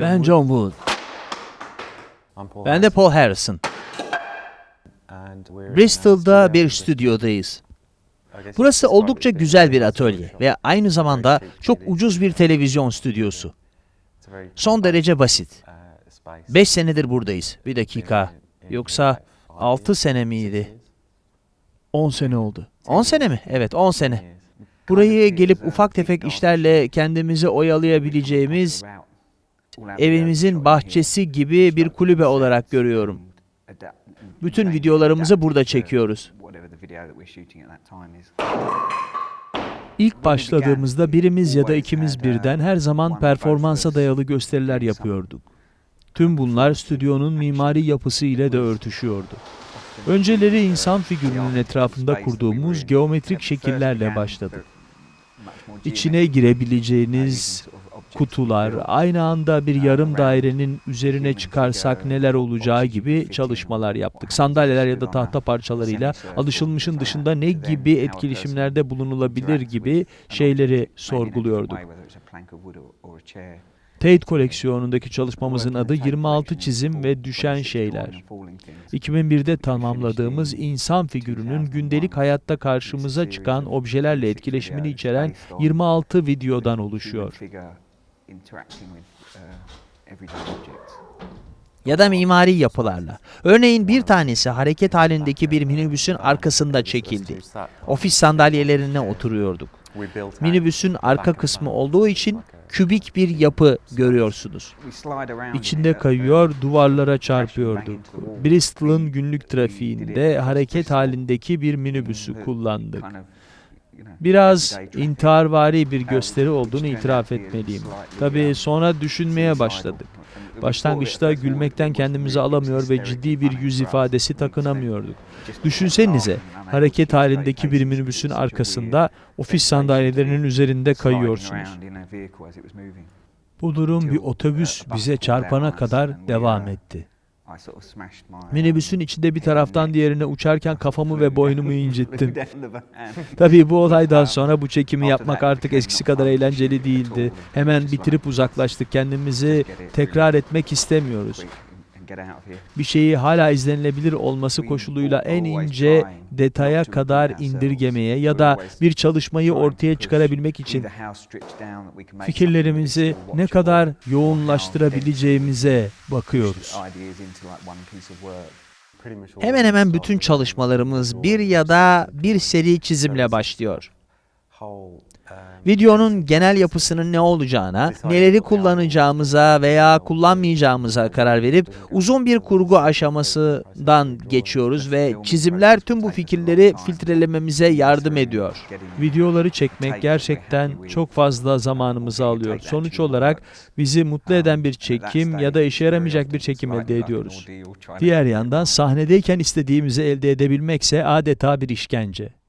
Ben John Wood. Ben de Paul Harrison. Bristol'da bir stüdyodayız. Burası oldukça güzel bir atölye ve aynı zamanda çok ucuz bir televizyon stüdyosu. Son derece basit. 5 senedir buradayız. Bir dakika. Yoksa 6 sene miydi? 10 sene oldu. 10 sene mi? Evet 10 sene. Burayı gelip ufak tefek işlerle kendimizi oyalayabileceğimiz evimizin bahçesi gibi bir kulübe olarak görüyorum. Bütün videolarımızı burada çekiyoruz. İlk başladığımızda birimiz ya da ikimiz birden her zaman performansa dayalı gösteriler yapıyorduk. Tüm bunlar stüdyonun mimari yapısı ile de örtüşüyordu. Önceleri insan figürünün etrafında kurduğumuz geometrik şekillerle başladık. İçine girebileceğiniz kutular, aynı anda bir yarım dairenin üzerine çıkarsak neler olacağı gibi çalışmalar yaptık. Sandalyeler ya da tahta parçalarıyla alışılmışın dışında ne gibi etkileşimlerde bulunulabilir gibi şeyleri sorguluyorduk. Tate koleksiyonundaki çalışmamızın adı 26 çizim ve düşen şeyler. 2001'de tamamladığımız insan figürünün gündelik hayatta karşımıza çıkan objelerle etkileşimini içeren 26 videodan oluşuyor. Ya da mimari yapılarla. Örneğin bir tanesi hareket halindeki bir minibüsün arkasında çekildi. Ofis sandalyelerine oturuyorduk. Minibüsün arka kısmı olduğu için kübik bir yapı görüyorsunuz. İçinde kayıyor, duvarlara çarpıyorduk. Bristol'ın günlük trafiğinde hareket halindeki bir minibüsü kullandık. Biraz intiharvari bir gösteri olduğunu itiraf etmeliyim. Tabii sonra düşünmeye başladık. Başlangıçta gülmekten kendimizi alamıyor ve ciddi bir yüz ifadesi takınamıyorduk. Düşünsenize, hareket halindeki bir minibüsün arkasında ofis sandalyelerinin üzerinde kayıyorsunuz. Bu durum bir otobüs bize çarpana kadar devam etti. Minibüsün içinde bir taraftan diğerine uçarken kafamı ve boynumu incittim. Tabii bu olaydan sonra bu çekimi yapmak artık eskisi kadar eğlenceli değildi. Hemen bitirip uzaklaştık. Kendimizi tekrar etmek istemiyoruz. Bir şeyi hala izlenilebilir olması koşuluyla en ince detaya kadar indirgemeye ya da bir çalışmayı ortaya çıkarabilmek için fikirlerimizi ne kadar yoğunlaştırabileceğimize bakıyoruz. Hemen hemen bütün çalışmalarımız bir ya da bir seri çizimle başlıyor. Videonun genel yapısının ne olacağına, neleri kullanacağımıza veya kullanmayacağımıza karar verip uzun bir kurgu aşamasından geçiyoruz ve çizimler tüm bu fikirleri filtrelememize yardım ediyor. Videoları çekmek gerçekten çok fazla zamanımızı alıyor. Sonuç olarak bizi mutlu eden bir çekim ya da işe yaramayacak bir çekim elde ediyoruz. Diğer yandan sahnedeyken istediğimizi elde edebilmekse adeta bir işkence.